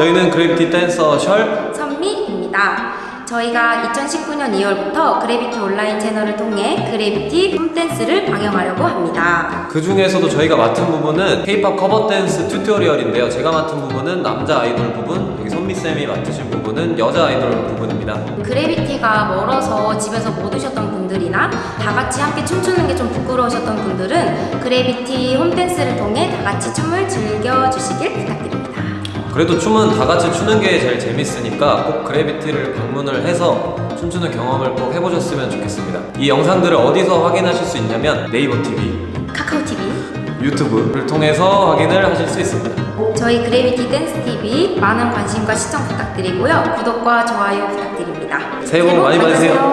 저희는 그래비티 댄서 셜 선미입니다. 저희가 2019년 2월부터 그래비티 온라인 채널을 통해 그래비티 홈댄스를 방영하려고 합니다. 그 중에서도 저희가 맡은 부분은 K-pop cover dance tutorial인데요. 제가 맡은 부분은 남자 아이돌 부분, 여기 선미쌤이 맡으신 부분은 여자 아이돌 부분입니다. 그래비티가 멀어서 집에서 못 오셨던 분들이나 다 같이 함께 춤추는 게 좀 부끄러우셨던 분들은 그래비티 홈댄스를 통해 다 같이 춤을 즐겨주시길 부탁드립니다. 그래도 춤은 다 같이 추는 게 제일 재밌으니까 꼭 그래비티를 방문을 해서 춤추는 경험을 꼭 해보셨으면 좋겠습니다. 이 영상들을 어디서 확인하실 수 있냐면 네이버 TV, 카카오TV, 유튜브를 통해서 확인을 하실 수 있습니다. 저희 그래비티 댄스 TV 많은 관심과 시청 부탁드리고요. 구독과 좋아요 부탁드립니다. 새해 복 많이 받으세요.